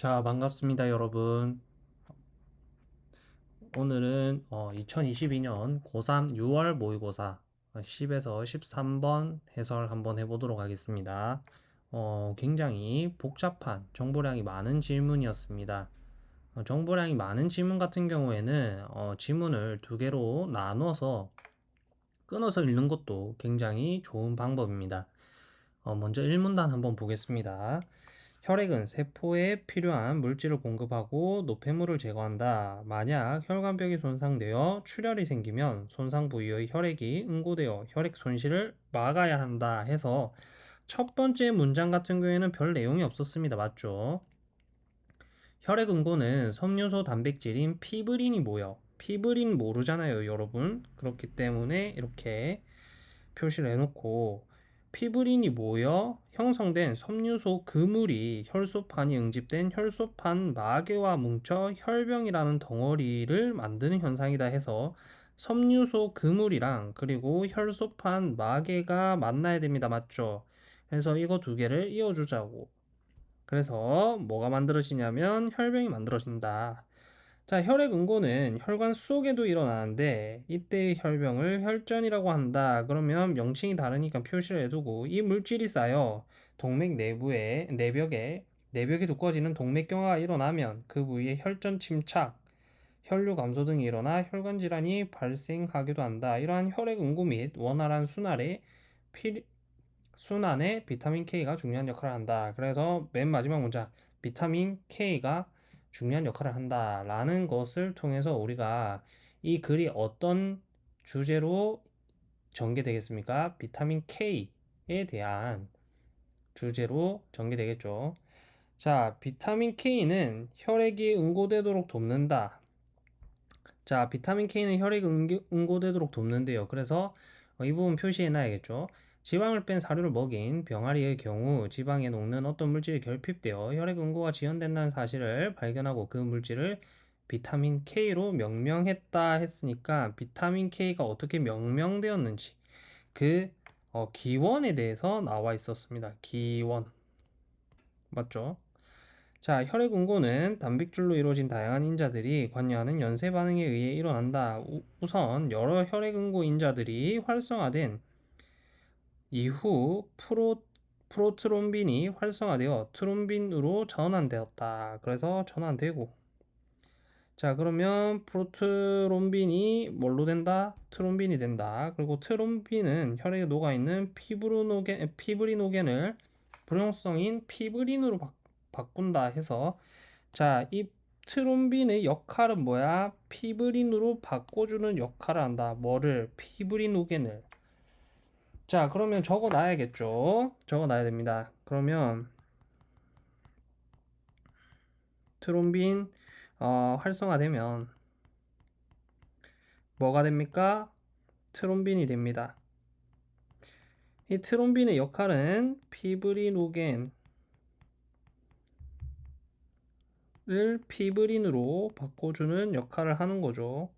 자, 반갑습니다, 여러분. 오늘은 어, 2022년 고3 6월 모의고사 10에서 13번 해설 한번 해보도록 하겠습니다. 어, 굉장히 복잡한 정보량이 많은 질문이었습니다. 어, 정보량이 많은 질문 같은 경우에는 어, 지문을 두 개로 나눠서 끊어서 읽는 것도 굉장히 좋은 방법입니다. 어, 먼저 1문단 한번 보겠습니다. 혈액은 세포에 필요한 물질을 공급하고 노폐물을 제거한다. 만약 혈관벽이 손상되어 출혈이 생기면 손상 부위의 혈액이 응고되어 혈액 손실을 막아야 한다 해서 첫 번째 문장 같은 경우에는 별 내용이 없었습니다. 맞죠? 혈액 응고는 섬유소 단백질인 피브린이 모여 피브린 모르잖아요, 여러분. 그렇기 때문에 이렇게 표시를 해놓고 피브린이 모여 형성된 섬유소 그물이 혈소판이 응집된 혈소판 마개와 뭉쳐 혈병이라는 덩어리를 만드는 현상이다 해서 섬유소 그물이랑 그리고 혈소판 마개가 만나야 됩니다. 맞죠? 그래서 이거 두 개를 이어주자고. 그래서 뭐가 만들어지냐면 혈병이 만들어진다. 자, 혈액 응고는 혈관 속에도 일어나는데 이때의 혈병을 혈전이라고 한다. 그러면 명칭이 다르니까 표시를 해두고 이 물질이 쌓여 동맥 내부에 내벽에 내벽이 두꺼워지는 동맥경화가 일어나면 그 부위에 혈전 침착, 혈류 감소 등이 일어나 혈관 질환이 발생하기도 한다. 이러한 혈액 응고 및 원활한 순환에 피, 순환에 비타민 K가 중요한 역할을 한다. 그래서 맨 마지막 문장 비타민 K가 중요한 역할을 한다라는 것을 통해서 우리가 이 글이 어떤 주제로 전개되겠습니까? 비타민 K에 대한 주제로 전개되겠죠. 자, 비타민 K는 혈액이 응고되도록 돕는다. 자, 비타민 K는 혈액 응고되도록 돕는데요. 그래서 이 부분 표시해 놔야겠죠. 지방을 뺀 사료를 먹인 병아리의 경우 지방에 녹는 어떤 물질이 결핍되어 혈액 응고가 지연된다는 사실을 발견하고 그 물질을 비타민 K로 명명했다 했으니까 비타민 K가 어떻게 명명되었는지 그 어, 기원에 대해서 나와 있었습니다. 기원 맞죠? 자, 혈액 응고는 단백질로 이루어진 다양한 인자들이 관여하는 연쇄 반응에 의해 일어난다. 우, 우선 여러 혈액 응고 인자들이 활성화된 이후 프로, 프로트롬빈이 활성화되어 트롬빈으로 전환되었다. 그래서 전환되고 자 그러면 프로트롬빈이 뭘로 된다? 트롬빈이 된다. 그리고 트롬빈은 혈액에 녹아있는 피브리노겐, 피브리노겐을 불용성인 피브린으로 바, 바꾼다 해서 자이 트롬빈의 역할은 뭐야? 피브린으로 바꿔주는 역할을 한다. 뭐를? 피브리노겐을 자 그러면 적어 놔야겠죠? 적어 놔야 됩니다. 그러면 트롬빈 어, 활성화되면 뭐가 됩니까? 트롬빈이 됩니다. 이 트롬빈의 역할은 피브리노겐 을 피브린으로 바꿔주는 역할을 하는 거죠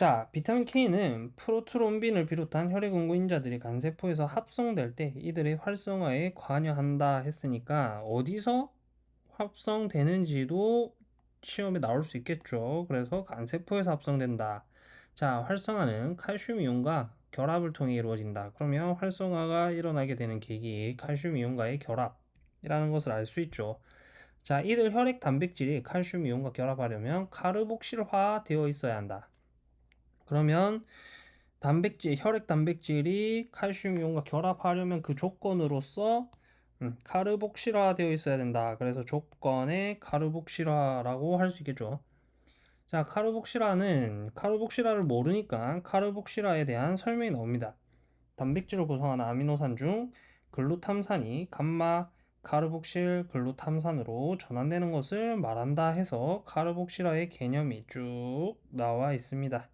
자, 비타민 K는 프로트롬빈을 비롯한 혈액 응고인자들이 간세포에서 합성될 때 이들의 활성화에 관여한다 했으니까 어디서 합성되는지도 시험에 나올 수 있겠죠. 그래서 간세포에서 합성된다. 자, 활성화는 칼슘 이온과 결합을 통해 이루어진다. 그러면 활성화가 일어나게 되는 계기 칼슘 이온과의 결합이라는 것을 알 수 있죠. 자, 이들 혈액 단백질이 칼슘 이온과 결합하려면 카르복실화 되어 있어야 한다. 그러면 단백질, 혈액 단백질이 칼슘 이온과 결합하려면 그 조건으로서 음, 카르복실화 되어 있어야 된다. 그래서 조건에 카르복실화라고 할 수 있겠죠. 자, 카르복실화는 카르복실화를 모르니까 카르복실화에 대한 설명이 나옵니다. 단백질을 구성하는 아미노산 중 글루탐산이 감마 카르복실 글루탐산으로 전환되는 것을 말한다 해서 카르복실화의 개념이 쭉 나와 있습니다.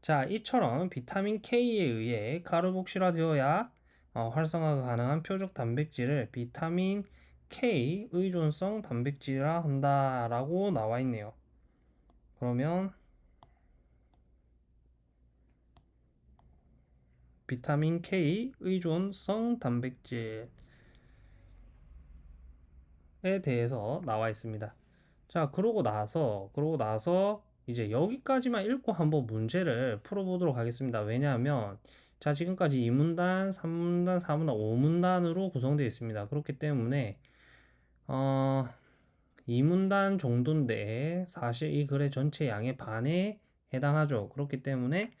자, 이처럼 비타민 K에 의해 카르복실화되어야 어, 활성화가 가능한 표적 단백질을 비타민 K 의존성 단백질이라 한다라고 나와 있네요. 그러면 비타민 K 의존성 단백질 에 대해서 나와 있습니다. 자, 그러고 나서, 그러고 나서 이제 여기까지만 읽고 한번 문제를 풀어보도록 하겠습니다. 왜냐하면, 자, 지금까지 2문단, 3문단, 4문단, 5문단으로 구성되어 있습니다. 그렇기 때문에, 어, 2문단 정도인데, 사실 이 글의 전체 양의 반에 해당하죠. 그렇기 때문에,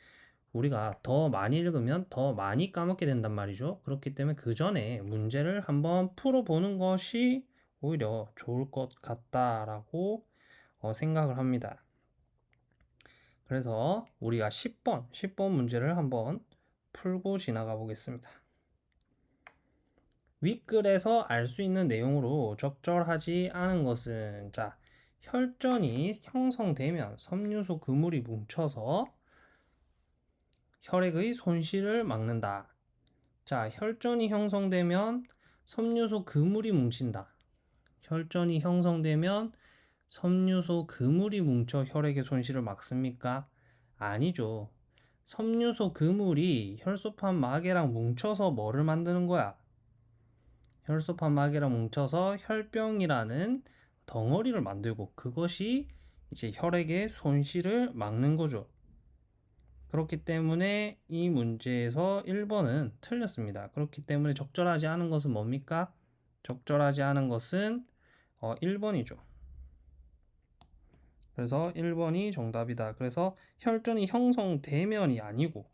우리가 더 많이 읽으면 더 많이 까먹게 된단 말이죠. 그렇기 때문에 그 전에 문제를 한번 풀어보는 것이 오히려 좋을 것 같다라고 어, 생각을 합니다. 그래서 우리가 10번, 10번 문제를 한번 풀고 지나가 보겠습니다. 윗글에서 알 수 있는 내용으로 적절하지 않은 것은 자 혈전이 형성되면 섬유소 그물이 뭉쳐서 혈액의 손실을 막는다. 자, 혈전이 형성되면 섬유소 그물이 뭉친다. 혈전이 형성되면 섬유소 그물이 뭉쳐 혈액의 손실을 막습니까? 아니죠. 섬유소 그물이 혈소판 마개랑 뭉쳐서 뭐를 만드는 거야? 혈소판 마개랑 뭉쳐서 혈병이라는 덩어리를 만들고 그것이 이제 혈액의 손실을 막는 거죠. 그렇기 때문에 이 문제에서 1번은 틀렸습니다. 그렇기 때문에 적절하지 않은 것은 뭡니까? 적절하지 않은 것은 어, 1번이죠. 그래서 1번이 정답이다. 그래서 혈전이 형성되면이 아니고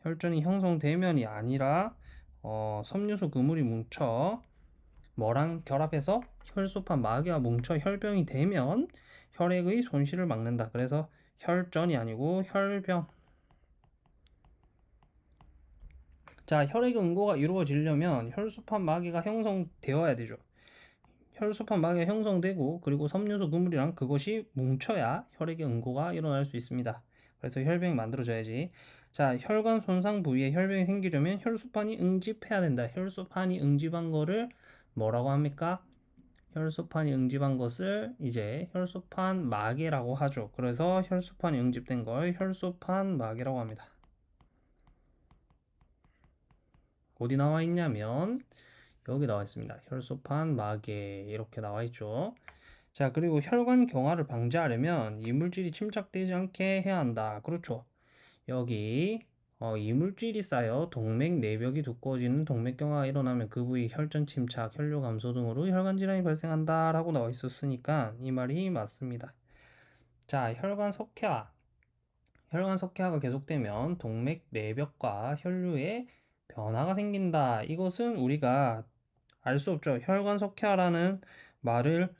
혈전이 형성되면이 아니라 어, 섬유소 그물이 뭉쳐 뭐랑 결합해서 혈소판 마개와 뭉쳐 혈병이 되면 혈액의 손실을 막는다. 그래서 혈전이 아니고 혈병. 자, 혈액 응고가 이루어지려면 혈소판 마개가 형성되어야 되죠. 혈소판 마개가 형성되고 그리고 섬유소 그물이랑 그것이 뭉쳐야 혈액의 응고가 일어날 수 있습니다. 그래서 혈병이 만들어져야지. 자, 혈관 손상 부위에 혈병이 생기려면 혈소판이 응집해야 된다. 혈소판이 응집한 거를 뭐라고 합니까? 혈소판이 응집한 것을 이제 혈소판 마개라고 하죠. 그래서 혈소판이 응집된 걸 혈소판 마개라고 합니다. 어디 나와 있냐면 여기 나와 있습니다. 혈소판 마개 이렇게 나와 있죠. 자, 그리고 혈관 경화를 방지하려면 이물질이 침착되지 않게 해야 한다. 그렇죠. 여기 어, 이물질이 쌓여 동맥 내벽이 두꺼워지는 동맥경화가 일어나면 그 부위 혈전 침착, 혈류 감소 등으로 혈관 질환이 발생한다라고 나와 있었으니까 이 말이 맞습니다. 자, 혈관 석회화. 혈관 석회화가 계속되면 동맥 내벽과 혈류에 변화가 생긴다. 이것은 우리가 알 수 없죠. 혈관 석회화라는 말을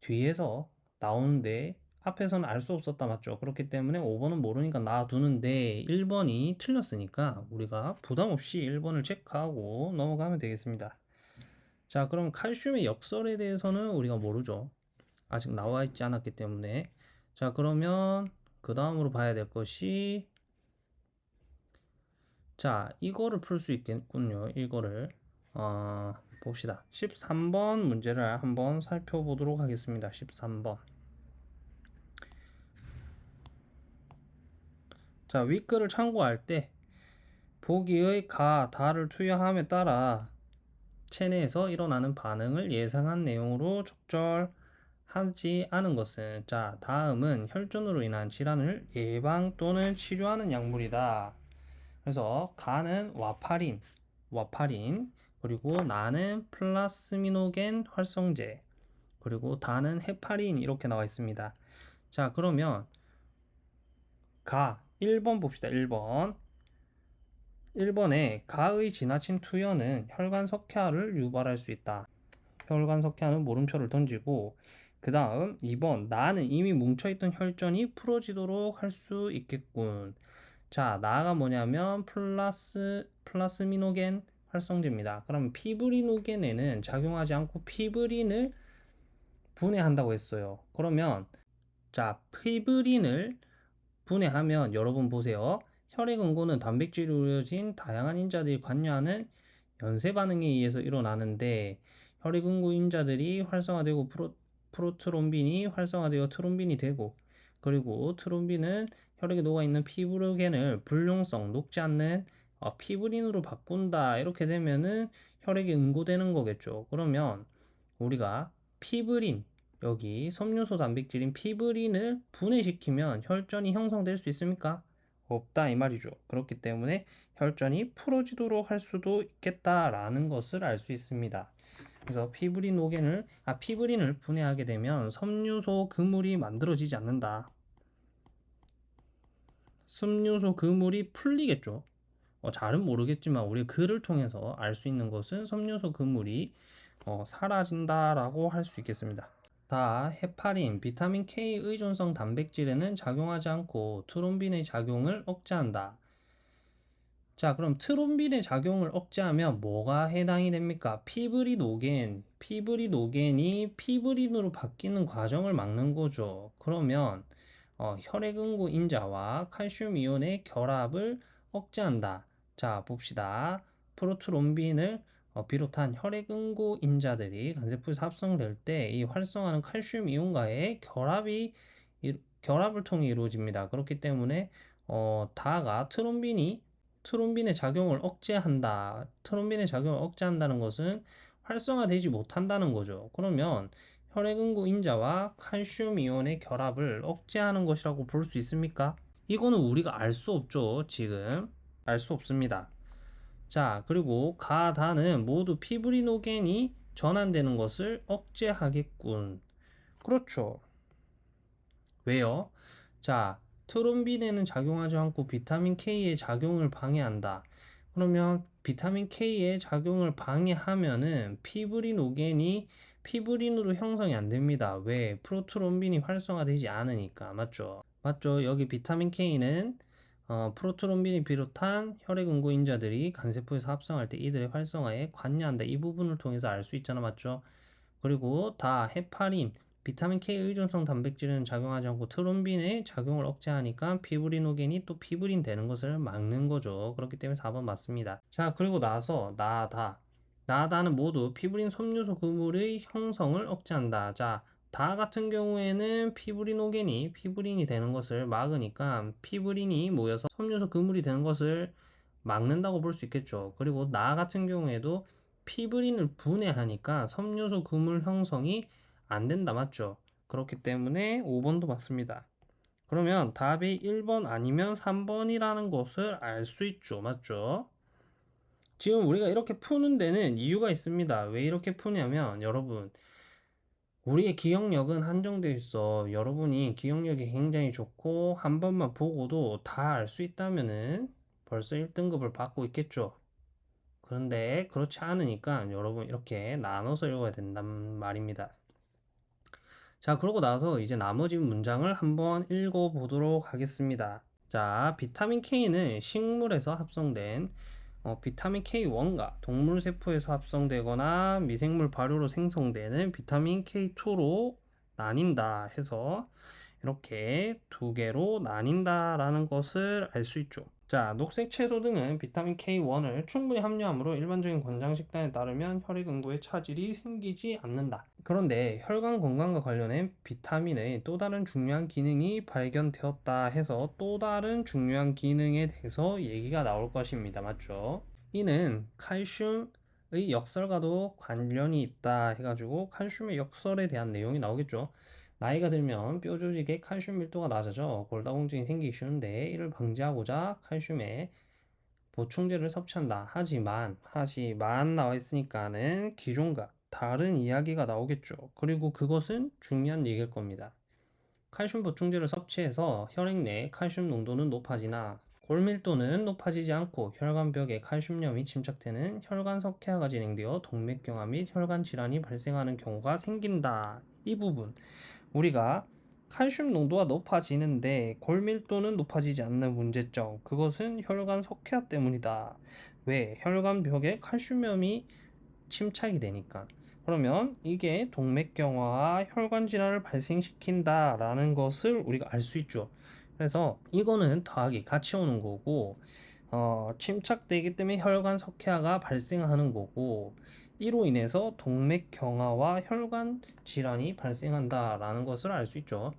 뒤에서 나오는데 앞에서는 알 수 없었다 맞죠? 그렇기 때문에 5번은 모르니까 놔두는데 1번이 틀렸으니까 우리가 부담 없이 1번을 체크하고 넘어가면 되겠습니다. 자, 그럼 칼슘의 역설에 대해서는 우리가 모르죠. 아직 나와 있지 않았기 때문에. 자, 그러면 그 다음으로 봐야 될 것이 자, 이거를 풀 수 있겠군요. 이거를 어, 봅시다. 13번 문제를 한번 살펴보도록 하겠습니다. 13번. 자, 윗글을 참고할 때 보기의 가, 다를 투여함에 따라 체내에서 일어나는 반응을 예상한 내용으로 적절하지 않은 것은 자, 다음은 혈전으로 인한 질환을 예방 또는 치료하는 약물이다. 그래서 가는 와파린, 와파린, 그리고 나는 플라스미노겐 활성제, 그리고 다는 헤파린 이렇게 나와 있습니다. 자, 그러면 가 1번 봅시다. 1번. 1번에 가의 지나친 투여는 혈관 석회화를 유발할 수 있다. 혈관 석회화는 물음표를 던지고 그 다음 2번 나는 이미 뭉쳐있던 혈전이 풀어지도록 할 수 있겠군. 자 나가 뭐냐면 플라스 플라스미노겐 활성제입니다. 그럼 피브리노겐에는 작용하지 않고 피브린을 분해한다고 했어요. 그러면 자 피브린을 분해하면 여러분 보세요. 혈액 응고는 단백질로 이루어진 다양한 인자들이 관여하는 연쇄 반응에 의해서 일어나는데 혈액 응고 인자들이 활성화되고 프로, 프로트롬빈이 활성화되어 트롬빈이 되고 그리고 트롬빈은 혈액에 녹아있는 피브로겐을 불용성 녹지 않는 어, 피브린으로 바꾼다 이렇게 되면은 혈액이 응고되는 거겠죠. 그러면 우리가 피브린 여기 섬유소 단백질인 피브린을 분해시키면 혈전이 형성될 수 있습니까? 없다 이 말이죠. 그렇기 때문에 혈전이 풀어지도록 할 수도 있겠다라는 것을 알 수 있습니다. 그래서 피브린 오겐을 아 피브린을 분해하게 되면 섬유소 그물이 만들어지지 않는다. 섬유소 그물이 풀리겠죠. 어, 잘은 모르겠지만 우리 글을 통해서 알 수 있는 것은 섬유소 그물이 어, 사라진다라고 할 수 있겠습니다. 다 헤파린, 비타민 K 의존성 단백질에는 작용하지 않고 트롬빈의 작용을 억제한다. 자, 그럼 트롬빈의 작용을 억제하면 뭐가 해당이 됩니까? 피브리노겐, 피브리노겐이 피브린으로 바뀌는 과정을 막는 거죠. 그러면 어, 혈액응고 인자와 칼슘 이온의 결합을 억제한다. 자, 봅시다. 프로트롬빈을 어, 비롯한 혈액응고 인자들이 간세포에서 합성될 때 이 활성화는 칼슘 이온과의 결합이 이- 결합을 통해 이루어집니다. 그렇기 때문에 어, 다가 트롬빈이 트롬빈의 작용을 억제한다. 트롬빈의 작용을 억제한다는 것은 활성화되지 못한다는 거죠. 그러면 혈액응고 인자와 칼슘 이온의 결합을 억제하는 것이라고 볼 수 있습니까? 이거는 우리가 알 수 없죠. 지금 알 수 없습니다. 자, 그리고 가다는 모두 피브리노겐이 전환되는 것을 억제하겠군. 그렇죠. 왜요? 자, 트롬빈에는 작용하지 않고 비타민 K의 작용을 방해한다. 그러면 비타민 K의 작용을 방해하면은 피브리노겐이 피브린으로 형성이 안 됩니다. 왜? 프로트롬빈이 활성화되지 않으니까. 맞죠? 맞죠? 여기 비타민 K는 어, 프로트롬빈이 비롯한 혈액 응고인자들이 간세포에서 합성할 때 이들의 활성화에 관여한다. 이 부분을 통해서 알 수 있잖아. 맞죠? 그리고 다 헤파린, 비타민 K 의존성 단백질은 작용하지 않고 트롬빈의 작용을 억제하니까 피브리노겐이 또 피브린 되는 것을 막는 거죠. 그렇기 때문에 4번 맞습니다. 자, 그리고 나서 나다. 나다는 모두 피브린 섬유소 그물의 형성을 억제한다. 자, 다 같은 경우에는 피브리노겐이 피브린이 되는 것을 막으니까 피브린이 모여서 섬유소 그물이 되는 것을 막는다고 볼 수 있겠죠. 그리고 나 같은 경우에도 피브린을 분해하니까 섬유소 그물 형성이 안 된다 맞죠? 그렇기 때문에 5번도 맞습니다. 그러면 답이 1번 아니면 3번이라는 것을 알 수 있죠. 맞죠? 지금 우리가 이렇게 푸는 데는 이유가 있습니다. 왜 이렇게 푸냐면 여러분 우리의 기억력은 한정되어 있어. 여러분이 기억력이 굉장히 좋고 한 번만 보고도 다 알 수 있다면은 벌써 1등급을 받고 있겠죠. 그런데 그렇지 않으니까 여러분 이렇게 나눠서 읽어야 된단 말입니다. 자, 그러고 나서 이제 나머지 문장을 한번 읽어보도록 하겠습니다. 자, 비타민 K는 식물에서 합성된 어, 비타민 K1과 동물 세포에서 합성되거나 미생물 발효로 생성되는 비타민 K2로 나뉜다 해서 이렇게 두 개로 나뉜다라는 것을 알 수 있죠. 자, 녹색 채소 등은 비타민 K1을 충분히 함유하므로 일반적인 권장 식단에 따르면 혈액 응고에 차질이 생기지 않는다. 그런데 혈관 건강과 관련해 비타민의 또 다른 중요한 기능이 발견되었다 해서 또 다른 중요한 기능에 대해서 얘기가 나올 것입니다. 맞죠? 이는 칼슘 의 역설과도 관련이 있다 해가지고 칼슘의 역설에 대한 내용이 나오겠죠. 나이가 들면 뼈 조직의 칼슘 밀도가 낮아져 골다공증이 생기기 쉬운데 이를 방지하고자 칼슘의 보충제를 섭취한다. 하지만 하지만 나와 있으니까는 기존과 다른 이야기가 나오겠죠. 그리고 그것은 중요한 얘기일 겁니다. 칼슘 보충제를 섭취해서 혈액 내 칼슘 농도는 높아지나 골밀도는 높아지지 않고 혈관벽에 칼슘염이 침착되는 혈관 석회화가 진행되어 동맥경화 및 혈관 질환이 발생하는 경우가 생긴다. 이 부분 우리가 칼슘 농도가 높아지는데 골밀도는 높아지지 않는 문제점 그것은 혈관 석회화 때문이다. 왜? 혈관벽에 칼슘염이 침착이 되니까. 그러면 이게 동맥경화와 혈관 질환을 발생시킨다 라는 것을 우리가 알 수 있죠. 그래서 이거는 더하기 같이 오는 거고 어, 침착되기 때문에 혈관 석회화가 발생하는 거고 이로 인해서 동맥 경화와 혈관 질환이 발생한다라는 것을 알 수 있죠.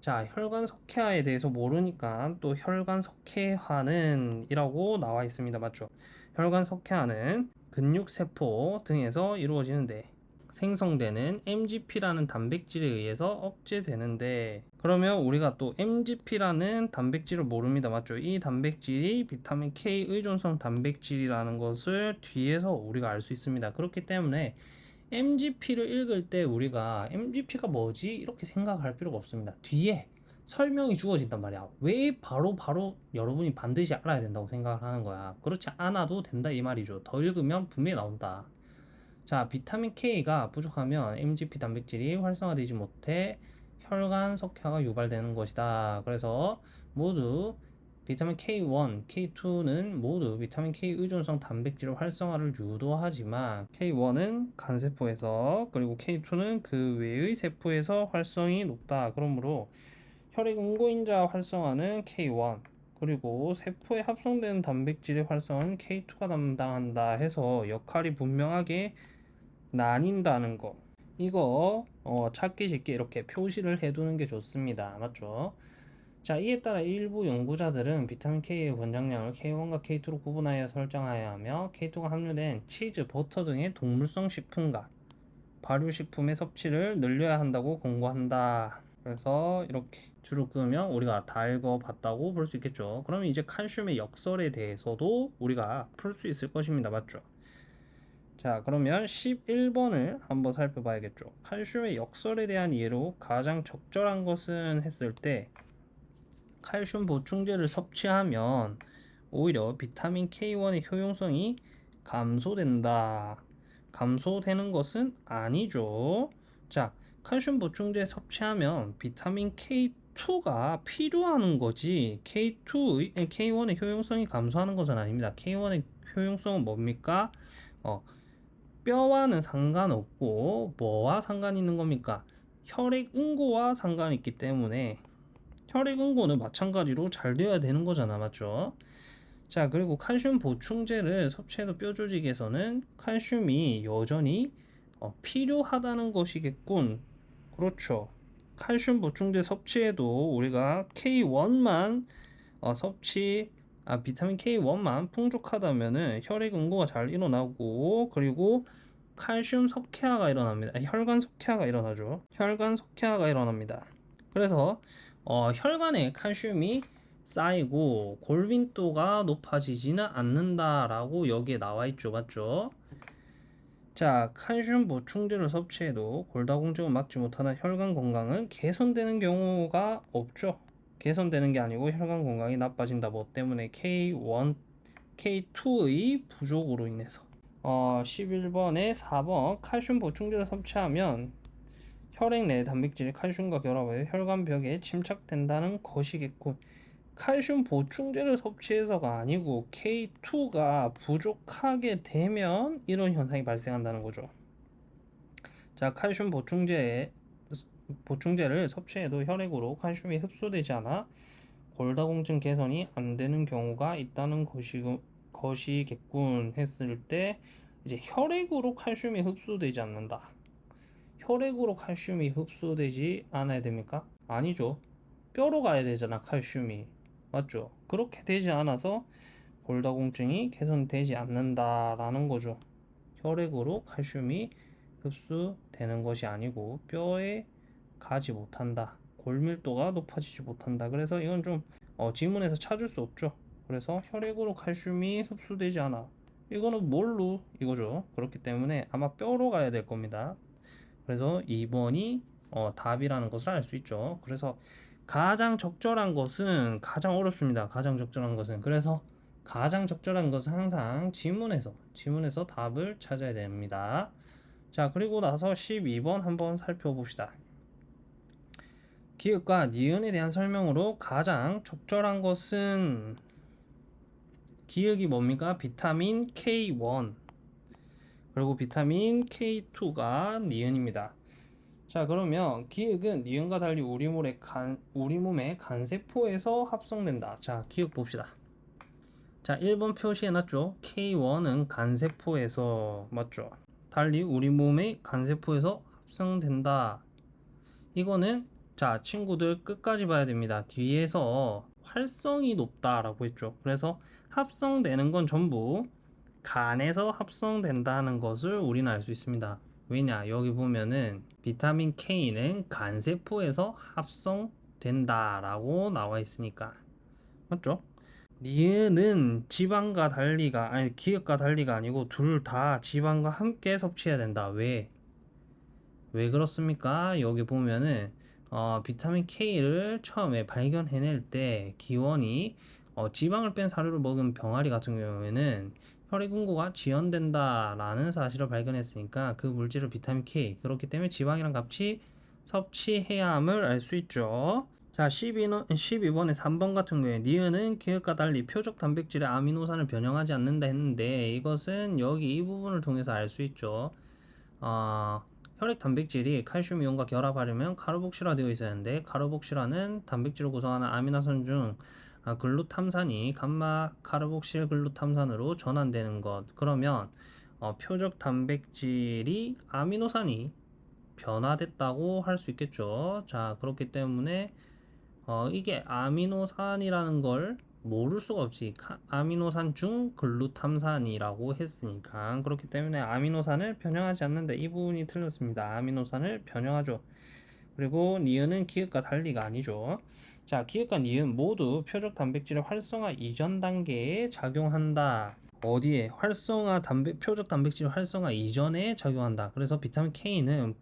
자, 혈관 석회화에 대해서 모르니까 또 혈관 석회화는 이라고 나와 있습니다. 맞죠? 혈관 석회화는 근육세포 등에서 이루어지는데 생성되는 MGP라는 단백질에 의해서 억제되는데 그러면 우리가 또 MGP라는 단백질을 모릅니다. 맞죠? 이 단백질이 비타민 K 의존성 단백질이라는 것을 뒤에서 우리가 알 수 있습니다. 그렇기 때문에 MGP를 읽을 때 우리가 MGP가 뭐지? 이렇게 생각할 필요가 없습니다. 뒤에 설명이 주어진단 말이야. 왜 바로 바로 여러분이 반드시 알아야 된다고 생각을 하는 거야. 그렇지 않아도 된다 이 말이죠. 더 읽으면 분명히 나온다 자, 비타민 K가 부족하면 MGP 단백질이 활성화되지 못해 혈관 석회가 유발되는 것이다. 그래서 모두 비타민 K1, K2는 모두 비타민 K 의존성 단백질 활성화를 유도하지만 K1은 간세포에서 그리고 K2는 그 외의 세포에서 활성이 높다. 그러므로 혈액 응고인자 활성화는 K1 그리고 세포에 합성되는 단백질의 활성화는 K2가 담당한다 해서 역할이 분명하게 나뉜다는 거. 이거 어, 찾기 쉽게 이렇게 표시를 해두는 게 좋습니다. 맞죠? 자 이에 따라 일부 연구자들은 비타민 K의 권장량을 K1과 K2로 구분하여 설정하여야 하며 K2가 함유된 치즈, 버터 등의 동물성 식품과 발효식품의 섭취를 늘려야 한다고 권고한다. 그래서 이렇게 줄을 끄면 우리가 다 읽어봤다고 볼 수 있겠죠. 그러면 이제 칼슘의 역설에 대해서도 우리가 풀 수 있을 것입니다. 맞죠 자 그러면 11번을 한번 살펴봐야겠죠. 칼슘의 역설에 대한 이해로 가장 적절한 것은 했을 때 칼슘 보충제를 섭취하면 오히려 비타민 K1의 효용성이 감소된다. 감소되는 것은 아니죠. 자 칼슘 보충제 섭취하면 비타민 K2가 필요한 거지. K2, K1의 효용성이 감소하는 것은 아닙니다. K1의 효용성은 뭡니까? 어, 뼈와는 상관없고 뭐와 상관이 있는 겁니까? 혈액 응고와 상관이 있기 때문에 혈액 응고는 마찬가지로 잘 되어야 되는 거잖아 맞죠? 자 그리고 칼슘 보충제를 섭취해도 뼈 조직에서는 칼슘이 여전히 어, 필요하다는 것이겠군 그렇죠 칼슘 보충제 섭취해도 우리가 K1만 어, 섭취 아, 비타민 K1만 풍족하다면은 혈액 응고가 잘 일어나고 그리고 칼슘 석회화가 일어납니다. 혈관 석회화가 일어나죠. 혈관 석회화가 일어납니다. 그래서 어, 혈관에 칼슘이 쌓이고 골빈도가 높아지지는 않는다라고 여기에 나와 있죠. 맞죠? 자, 칼슘 보충제를 섭취해도 골다공증을 막지 못하는 혈관 건강은 개선되는 경우가 없죠. 개선되는 게 아니고 혈관 건강이 나빠진다. 뭐 때문에 K1, K2의 부족으로 인해서. 어, 11번에 4번 칼슘 보충제를 섭취하면 혈액 내 단백질이 칼슘과 결합하여 혈관벽에 침착된다는 것이겠군. 칼슘 보충제를 섭취해서가 아니고 K2가 부족하게 되면 이런 현상이 발생한다는 거죠. 자 칼슘 보충제 보충제를 섭취해도 혈액으로 칼슘이 흡수되지 않아 골다공증 개선이 안 되는 경우가 있다는 것이, 것이겠군 했을 때 이제 혈액으로 칼슘이 흡수되지 않는다. 혈액으로 칼슘이 흡수되지 않아야 됩니까? 아니죠. 뼈로 가야 되잖아, 칼슘이. 맞죠? 그렇게 되지 않아서 골다공증이 개선되지 않는다라는 거죠. 혈액으로 칼슘이 흡수되는 것이 아니고 뼈에 가지 못한다. 골밀도가 높아지지 못한다. 그래서 이건 좀 어, 지문에서 찾을 수 없죠. 그래서 혈액으로 칼슘이 흡수되지 않아. 이거는 뭘로 이거죠. 그렇기 때문에 아마 뼈로 가야 될 겁니다. 그래서 2번이 어, 답이라는 것을 알 수 있죠. 그래서 가장 적절한 것은 가장 어렵습니다. 가장 적절한 것은 그래서 가장 적절한 것은 항상 지문에서 지문에서 답을 찾아야 됩니다. 자 그리고 나서 12번 한번 살펴봅시다. 기읍과 니은에 대한 설명으로 가장 적절한 것은 기역이 뭡니까? 비타민 K1 그리고 비타민 K2가 니은입니다. 자 그러면 기역은 니은과 달리 우리 몸의 간 우리 몸의 간세포에서 합성된다. 자 기억 봅시다. 자 1번 표시해놨죠. K1은 간세포에서 맞죠. 달리 우리 몸의 간세포에서 합성된다. 이거는 자 친구들 끝까지 봐야 됩니다 뒤에서 활성이 높다 라고 했죠 그래서 합성되는 건 전부 간에서 합성된다는 것을 우리는 알 수 있습니다 왜냐? 여기 보면은 비타민 K는 간세포에서 합성된다 라고 나와 있으니까. 맞죠? 니은은 지방과 달리가 아니 기억과 달리가 아니고 둘 다 지방과 함께 섭취해야 된다. 왜? 왜 그렇습니까? 여기 보면은 어, 비타민 K를 처음에 발견해낼 때 기원이 어, 지방을 뺀 사료를 먹은 병아리 같은 경우에는 혈액 응고가 지연된다라는 사실을 발견했으니까 그 물질을 비타민 K 그렇기 때문에 지방이랑 같이 섭취해야 함을 알 수 있죠. 자, 12번, 12번에 3번 같은 경우에 니은은 기억과 달리 표적 단백질의 아미노산을 변형하지 않는다 했는데 이것은 여기 이 부분을 통해서 알 수 있죠. 어, 혈액 단백질이 칼슘 이온과 결합하려면 카르복실화되어 있어야 하는데 카르복실화는 단백질을 구성하는 아미노산 중 아, 글루탐산이 감마 카르복실 글루탐산으로 전환되는 것. 그러면 어, 표적 단백질이 아미노산이 변화됐다고 할 수 있겠죠. 자 그렇기 때문에 어, 이게 아미노산이라는 걸 모를 수가 없지 카- 아미노산 중 글루탐산이라고 했으니까 그렇기 때문에 아미노산을 변형하지 않는데 이 부분이 틀렸습니다. 아미노산을 변형하죠. 그리고 니은은 기읍과 달리가 아니죠. 자 기읍과 니은 모두 표적 단백질의 활성화 이전 단계에 작용한다. 어디에? 활성화 단백 표적 활성화 활성화 이전에 작용한다. 그래서 비타민 K는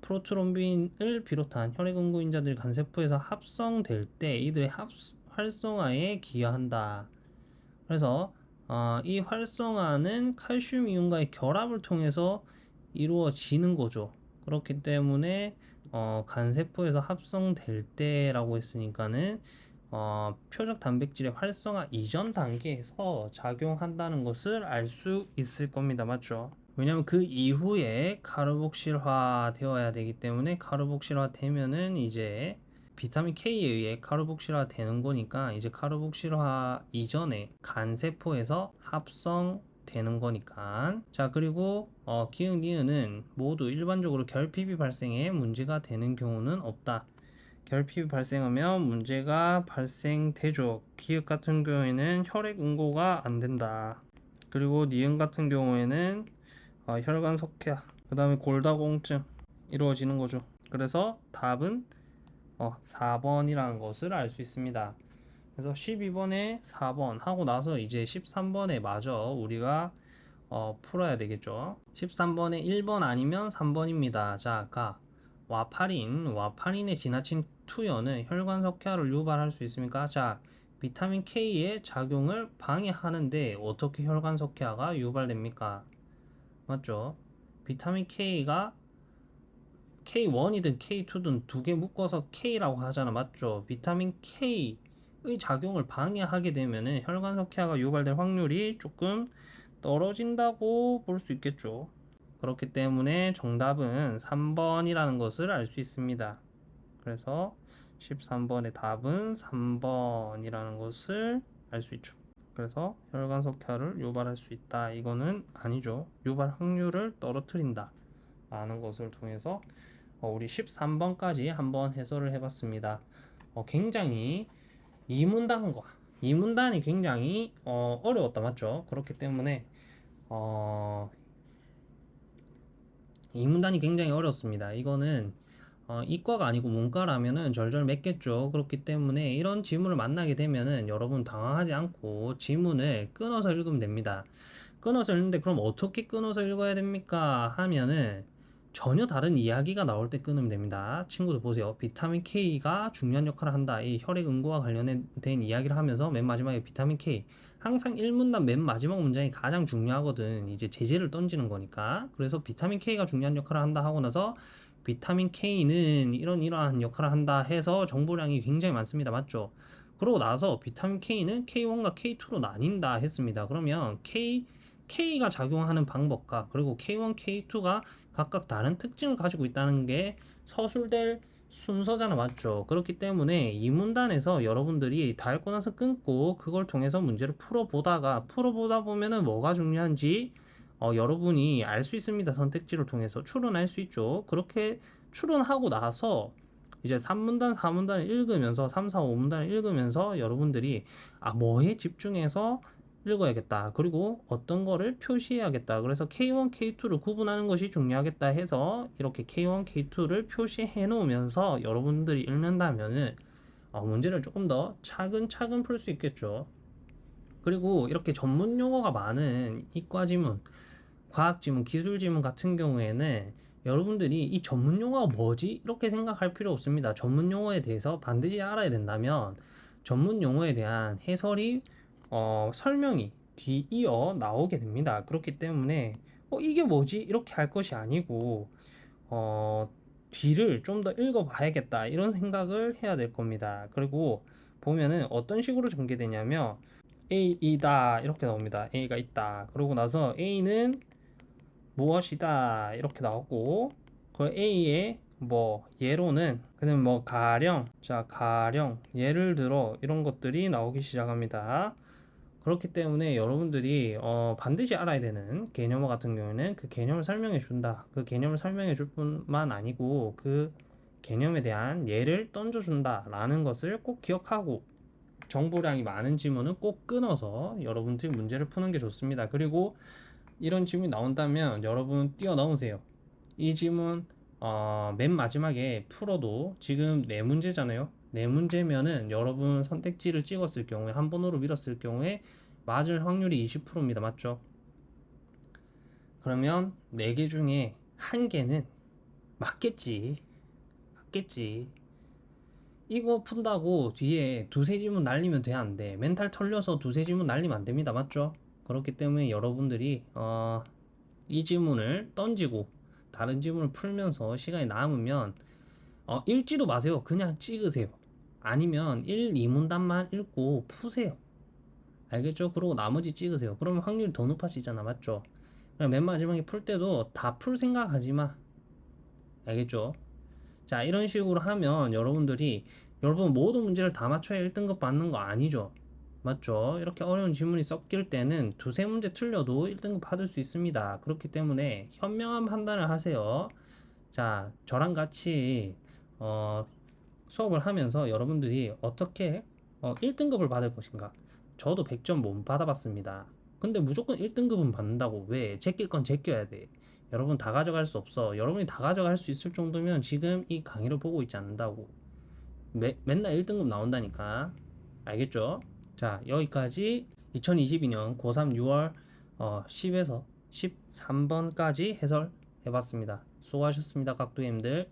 프로트롬빈을 비롯한 혈액응고인자들 간세포에서 합성될 때 이들의 합, 활성화에 기여한다. 그래서 어, 이 활성화는 칼슘 이온과의 결합을 통해서 이루어지는 거죠. 그렇기 때문에 어, 간세포에서 합성될 때라고 했으니까는 어, 표적 단백질의 활성화 이전 단계에서 작용한다는 것을 알 수 있을 겁니다. 맞죠? 왜냐면 그 이후에 카르복실화 되어야 되기 때문에 카르복실화 되면은 이제 비타민 K에 의해 카르복실화 되는 거니까 이제 카르복실화 이전에 간세포에서 합성 되는 거니까. 자 그리고 어, 기흥 니은은 모두 일반적으로 결핍이 발생해 문제가 되는 경우는 없다. 결핍이 발생하면 문제가 발생되죠. 기역 같은 경우에는 혈액 응고가 안 된다. 그리고 니은 같은 경우에는 어, 혈관 석회화 그 다음에 골다공증 이루어지는 거죠. 그래서 답은 어, 4번이라는 것을 알 수 있습니다. 그래서 12번에 4번 하고 나서 이제 13번에 마저 우리가 어, 풀어야 되겠죠? 13번에 1번 아니면 3번입니다. 자 아까 와파린 와파린의 지나친 투여는 혈관 석회화를 유발할 수 있습니까? 자 비타민 K의 작용을 방해하는데 어떻게 혈관 석회화가 유발됩니까? 맞죠? 비타민 K가 K1이든 K2든 두 개 묶어서 K라고 하잖아. 맞죠? 비타민 K의 작용을 방해하게 되면은 혈관 석회화가 유발될 확률이 조금 떨어진다고 볼 수 있겠죠. 그렇기 때문에 정답은 3번이라는 것을 알 수 있습니다. 그래서 13번의 답은 3번이라는 것을 알 수 있죠. 그래서 혈관 석회화를 유발할 수 있다. 이거는 아니죠. 유발 확률을 떨어뜨린다. 라는 것을 통해서 어, 우리 13번까지 한번 해설을 해봤습니다. 어, 굉장히 이문단과 이문단이 굉장히 어, 어려웠다 맞죠? 그렇기 때문에 어, 이문단이 굉장히 어렵습니다. 이거는 어, 이과가 아니고 문과라면은 절절 맺겠죠. 그렇기 때문에 이런 지문을 만나게 되면은 여러분 당황하지 않고 지문을 끊어서 읽으면 됩니다. 끊어서 읽는데 그럼 어떻게 끊어서 읽어야 됩니까? 하면은 전혀 다른 이야기가 나올 때 끊으면 됩니다. 친구들 보세요. 비타민 K가 중요한 역할을 한다. 이 혈액 응고와 관련된 이야기를 하면서 맨 마지막에 비타민 K 항상 1문단 맨 마지막 문장이 가장 중요하거든. 이제 제재를 던지는 거니까. 그래서 비타민 K가 중요한 역할을 한다 하고 나서 비타민 K는 이런 이러한 역할을 한다 해서 정보량이 굉장히 많습니다. 맞죠? 그러고 나서 비타민 K는 K1과 K2로 나뉜다 했습니다. 그러면 K, K가 작용하는 방법과 그리고 K1, K2가 각각 다른 특징을 가지고 있다는 게 서술될 순서잖아 맞죠 그렇기 때문에 이 문단에서 여러분들이 다 읽고 나서 끊고 그걸 통해서 문제를 풀어보다가 풀어보다 보면은 뭐가 중요한지 어, 여러분이 알 수 있습니다. 선택지를 통해서 추론할 수 있죠. 그렇게 추론하고 나서 이제 3문단, 4문단을 읽으면서 3, 4, 5문단을 읽으면서 여러분들이 아 뭐에 집중해서 읽어야겠다. 그리고 어떤 거를 표시해야겠다. 그래서 K1, K2를 구분하는 것이 중요하겠다 해서 이렇게 K1, K2를 표시해 놓으면서 여러분들이 읽는다면은 어, 문제를 조금 더 차근차근 풀 수 있겠죠. 그리고 이렇게 전문 용어가 많은 이과 지문, 과학 지문, 기술 지문 같은 경우에는 여러분들이 이 전문 용어가 뭐지? 이렇게 생각할 필요 없습니다. 전문 용어에 대해서 반드시 알아야 된다면 전문 용어에 대한 해설이 어, 설명이 뒤이어 나오게 됩니다. 그렇기 때문에 어, 이게 뭐지? 이렇게 할 것이 아니고 어, 뒤를 좀 더 읽어봐야겠다 이런 생각을 해야 될 겁니다. 그리고 보면은 어떤 식으로 전개되냐면 A이다 이렇게 나옵니다. A가 있다. 그러고 나서 A는 무엇이다 이렇게 나오고 그 A의 뭐 예로는 그냥 뭐 가령 자 가령 예를 들어 이런 것들이 나오기 시작합니다. 그렇기 때문에 여러분들이 어, 반드시 알아야 되는 개념어 같은 경우에는 그 개념을 설명해 준다. 그 개념을 설명해 줄 뿐만 아니고 그 개념에 대한 예를 던져 준다 라는 것을 꼭 기억하고 정보량이 많은 지문은 꼭 끊어서 여러분들이 문제를 푸는 게 좋습니다. 그리고 이런 질문이 나온다면 여러분 뛰어넘으세요. 이 질문 어, 맨 마지막에 풀어도 지금 네 문제잖아요. 네 문제면은 여러분 선택지를 찍었을 경우에 한 번으로 밀었을 경우에 맞을 확률이 20%입니다. 맞죠? 그러면 네 개 중에 한 개는 맞겠지. 맞겠지. 이거 푼다고 뒤에 두세 지문 날리면 돼, 안 돼? 멘탈 털려서 두세 지문 날리면 안 됩니다. 맞죠? 그렇기 때문에 여러분들이 어, 이 지문을 던지고 다른 지문을 풀면서 시간이 남으면 어, 읽지도 마세요. 그냥 찍으세요. 아니면 1, 2문단만 읽고 푸세요. 알겠죠? 그리고 나머지 찍으세요. 그러면 확률이 더 높아지잖아. 맞죠? 맨 마지막에 풀 때도 다 풀 생각하지 마. 알겠죠? 자, 이런 식으로 하면 여러분들이 여러분 모든 문제를 다 맞춰야 1등급 받는 거 아니죠? 맞죠? 이렇게 어려운 지문이 섞일 때는 두세 문제 틀려도 1등급 받을 수 있습니다. 그렇기 때문에 현명한 판단을 하세요. 자, 저랑 같이 어, 수업을 하면서 여러분들이 어떻게 어, 1등급을 받을 것인가? 저도 100점 못 받아봤습니다. 근데 무조건 1등급은 받는다고. 왜? 제낄 건 제껴야 돼. 여러분 다 가져갈 수 없어. 여러분이 다 가져갈 수 있을 정도면 지금 이 강의를 보고 있지 않는다고. 매, 맨날 1등급 나온다니까. 알겠죠? 자, 여기까지 2022년 고3 6월 어, 10에서 13번까지 해설해봤습니다. 수고하셨습니다, 각도님들.